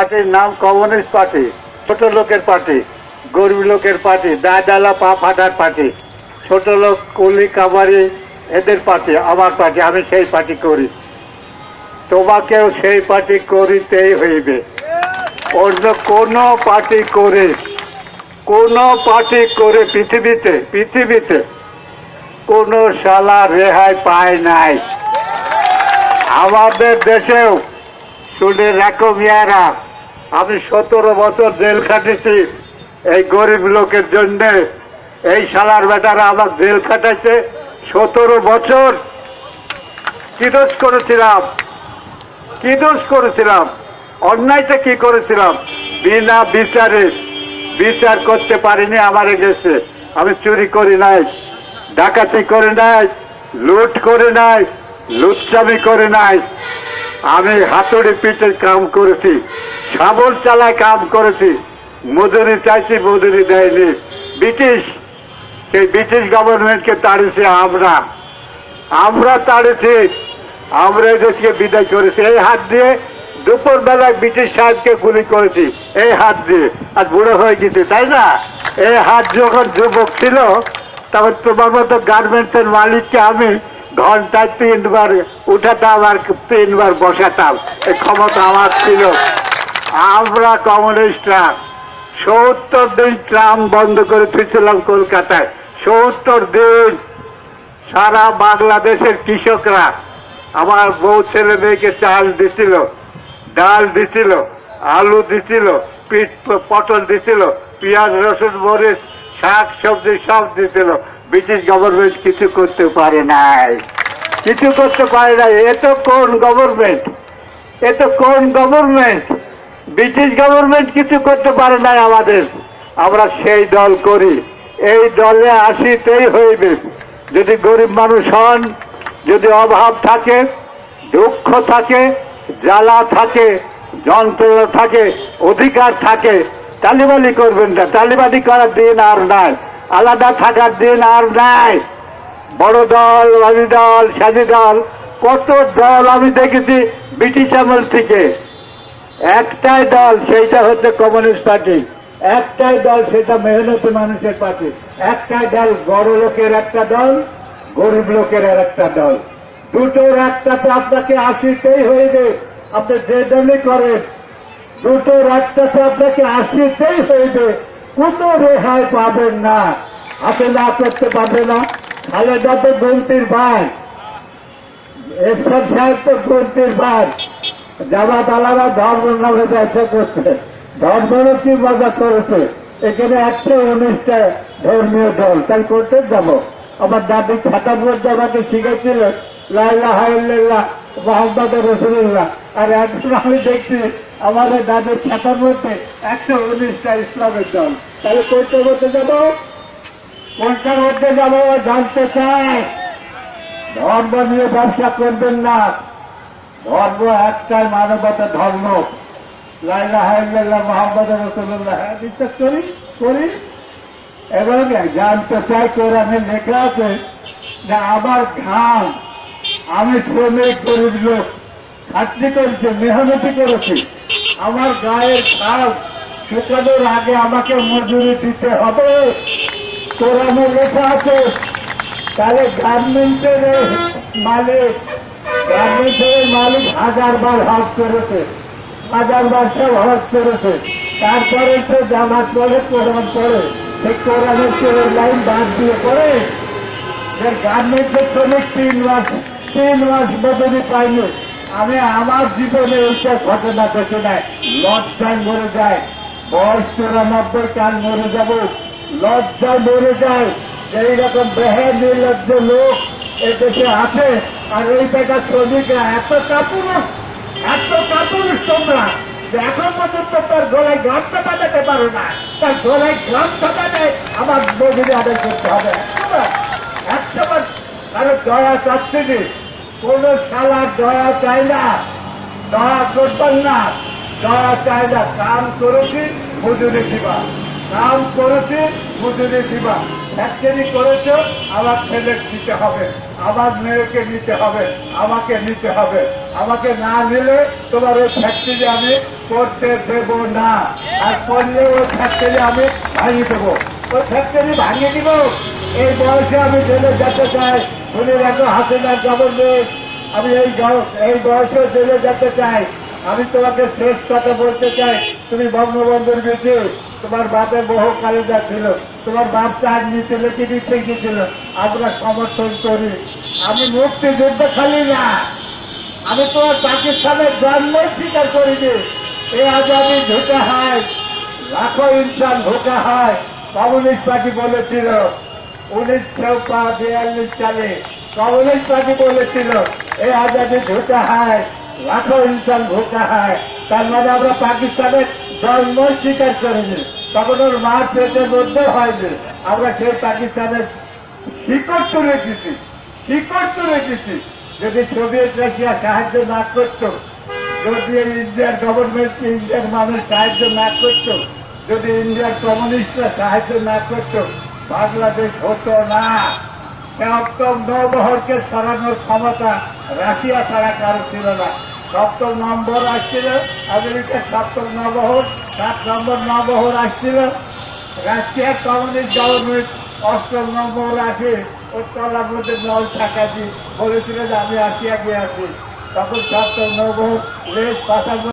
পার্টির নাম communist party, ছোট লোকের পার্টি, গরিব লোকের পার্টি, দায়দালা পা ফাটার পার্টি, ছোট লোক, কুলি, কামারি, এদের পার্টি, আমার পার্টি, আমি সেই পার্টি করি। তোমাকেও সেই পার্টি করিতেই হইবে। অন্য কোন পার্টি করে, কোন পার্টি করে পৃথিবীতে পৃথিবীতে কোন শালা রেহাই পায় নাই। আমাদের দেশেও, শুনে রাখো মিয়ারা আমি সতেরো বছর জেল খাটেছি। এই গরিব লোকের জন্য এই শালার বেটারা আমার জেল খাটাইছে। সতেরো বছর কি দোষ করেছিলাম? কি দোষ করেছিলাম? অন্যায়টা কি করেছিলাম? বিনা বিচারে বিচার করতে পারিনি, আমারে গেছে। আমি চুরি করি নাই, ডাকাতি করে নাই, লুট করে নাই, লুচ্চামি করে নাই। আমি হাতুড়ি পিঠে কাম করেছি। শাবল চালায় কাম করেছি। মজুরি চাইছি, মজুরি দেয়নি। ব্রিটিশ, সেই ব্রিটিশ গভর্নমেন্টকে তাড়িয়েছি আমরা। আমরা তাড়েছি আমরা দেশকে বিদায় করেছি। এই হাত দিয়ে দুপুর বেলায় ব্রিটিশ সাহেবকে গুলি করেছি, এই হাত দিয়ে। আর বুড়ো হয়ে গেছে, তাই না? এই হাত যখন যুবক ছিল, তখন তোমার মতো গার্মেন্টসের মালিককে আমি ঘন্টায় তিনবার উঠাতাম আর তিনবার বসাতাম। এই ক্ষমতা আমার ছিল। আমরা কমিউনিস্টরা সত্তর দিন ট্রাম বন্ধ করে থুয়েছিলাম কলকাতায়। সত্তর দিন সারা বাংলাদেশের কৃষকরা আমার বউ ছেলে মেয়েকে চাল দিছিল, ডাল দিছিল, আলু দিছিল পিঠ পটল দিছিল, পেঁয়াজ, রসুন, মরিচ, শাক, সবজি সব দিছিল। ব্রিটিশ গভর্নমেন্ট কিছু করতে পারে নাই। কিছু করতে পারে নাই। এ তো কোন গভর্নমেন্ট এ তো কোন গভর্নমেন্ট ব্রিটিশ গভর্নমেন্ট কিছু করতে পারে নাই আমাদের। আমরা সেই দল করি। এই দলে আসিতেই হইবে। যদি গরিব মানুষ হন, যদি অভাব থাকে, দুঃখ থাকে, জ্বালা থাকে, যন্ত্রণা থাকে, অধিকার থাকে, তালিবালি করবেন না। তালিবালি করার দিন আর নাই। আলাদা থাকার দিন আর নাই। বড় দল বাজি দল, সাজি দল, কত দল আমি দেখেছি ব্রিটিশ আমল থেকে। একটাই দল, সেইটা হচ্ছে কমিউনিস্ট পার্টি। একটাই দল, সেটা মেহনতি মানুষের পার্টি। একটাই দল, বড় লোকের একটা দল, গরিব লোকের আর একটা দল। দুটোর একটা তো আপনাকে আসিতেই হইবে আপনি যে দলই করেন, দুটোর একটা তো আপনাকে আসিতেই হইবে কোনো রেহাই পাবেন না। হাতে না করতে পারবে না। খালেদা তো গন্তির ভাই। এরশাদ সাহেব তো গন্তির ভাই। জামাত আলাদা ধর্ম নামে ব্যবসা করছে ধর্মেরও কি মজা করেছে? এখানে একশো উনিশটা ধর্মীয় দল, তাই করতে যাব। আমার দাদি খাতার মধ্যে আমাকে শিখেছিল, লাইলা হাইল্লাহ, মোহাম্মদ রসুল্লাহ আর এখন আমি দেখছি, আমাদের দাদির খাতার মধ্যে একশো উনিশটা ইসলামের দল। তাহলে করতে করতে যাব? কোনটার মধ্যে যাব? জানতে চাই। ধর্ম নিয়ে ব্যবসা করবেন না। ধর্ম একটাই মানবতা ধর্ম। লাইলা হাইল্লাহ মোহাম্মদ রসুল্লাহ হ্যাঁ বিশ্বাস করি করি এবং জানতে চাই কোরআনে লেখা আছে যে আমার ঘাম আমি শ্রমিক গরিব লোক খাটনি করেছি, মেহনতি করেছি। আমার গায়ের ঘাম শুকানোর আগে আমাকে মজুরি দিতে হবে। কোরআনে লেখা আছে, তাহলে গার্মেন্টের মালিক গার্মেন্টের মালিক হাজার বার হজ করেছে হাজার বার সব হজ করেছে। তারপরে সে জামাত পড়ে কোরআন পড়ে সেই কোরআনের সে ওই লাইন বাদ দিয়ে পড়ে। যে গার্মেন্টের শ্রমিক তিন মাস তিন মাস মজুরি পাইনি। আমি আমার জীবনে এইটা ঘটনা দেখে নাই। লজ্জায় মরে যায়। বয়স চুরানব্বই কাল মরে যাব। লজ্জায় মরে যায়। এইরকম বেহার নির্লজ্জ লোক এ দেশে আছে, আর এই টাকা শ্রমিকরা এত কাপুরুষ এত কাপুরুষ তোমরা এখন পর্যন্ত তার গলায় গামছা বাঁধাতে পারো না। তার গলায় গামছা বাঁধে আমার মজুরি আদায় করতে হবে। একশোবার কারও দয়া চাচ্ছে কোন শালা দয়া চাই না, দয়া করবেন না, দয়া চাই না, কাম করেছি মজুরি দিবা। কাম করেছে মজুরি দিবা। ফ্যাক্টরি করেছ, আমার ছেলে নিতে হবে। আমার মেয়েকে নিতে হবে, আমাকে নিতে হবে। আমাকে না নিলে তোমার ওই ফ্যাক্টরি আমি করতে দেব না। আর করলে ওই ফ্যাক্টরি আমি ভাঙিয়ে দেবো। ওই ফ্যাক্টরি ভাঙিয়ে দিব? এই বয়সে আমি জেলে যেতে চাই। শুনে রাখো হাসিনার গভর্নমেন্ট আমি এই এই বয়সে জেলে যেতে চাই। আমি তোমাকে শেষ কথা বলতে চাই। তুমি বঙ্গবন্ধুর বেশি তোমার বাপের বহু কালিদা ছিল। তোমার বাপ চার নিতে লেখে দিতে গেছিল আমরা সমর্থন করি। আমি মুক্তিযুদ্ধ খালি না। আমি তোমার পাকিস্তানের জন্ম স্বীকার করিনি। এ আজাদি ঢুকে হয় লাখো ইনসান ধোকা হয় কমিউনিস্ট পার্টি বলেছিল। উনিশশো বিয়াল্লিশ সালে কমিউনিস্ট পার্টি বলেছিল এই আজাদি ঢুকা হয় লাখো ইনসান ধোকা হয়। তার মানে আমরা পাকিস্তানের জন্ম স্বীকার করিনি। তখন ওর মার পেটের মধ্যে হয়নি। আমরা সেই পাকিস্তানের শিকড় তো রেখেছি শিকড় তো রেখেছি যদি সোভিয়েত রাশিয়া সাহায্য না করত, যদি ইন্ডিয়ার গভর্নমেন্ট ইন্ডিয়ার মানুষ সাহায্য না করতো, যদি ইন্ডিয়ার কমিউনিস্টরা সাহায্য না করতো, বাংলাদেশ হতো না। সপ্তম নবহরকে সরানোর ক্ষমতা রাশিয়া ছাড়া কারও ছিল না। সপ্তম নম্বর আসছিল, আমেরিকার সপ্তম নবহর সাত নম্বর নবহর আসছিল। রাশিয়ার কমিউনিস্ট গভর্নমেন্ট অষ্টম নম্বর আসে ওর তলার মধ্যে নল থাকাছি বলেছিল যে আমি আসিয়া গিয়ে আসি। তখন সপ্তম নবহর রেস পাশাপাশি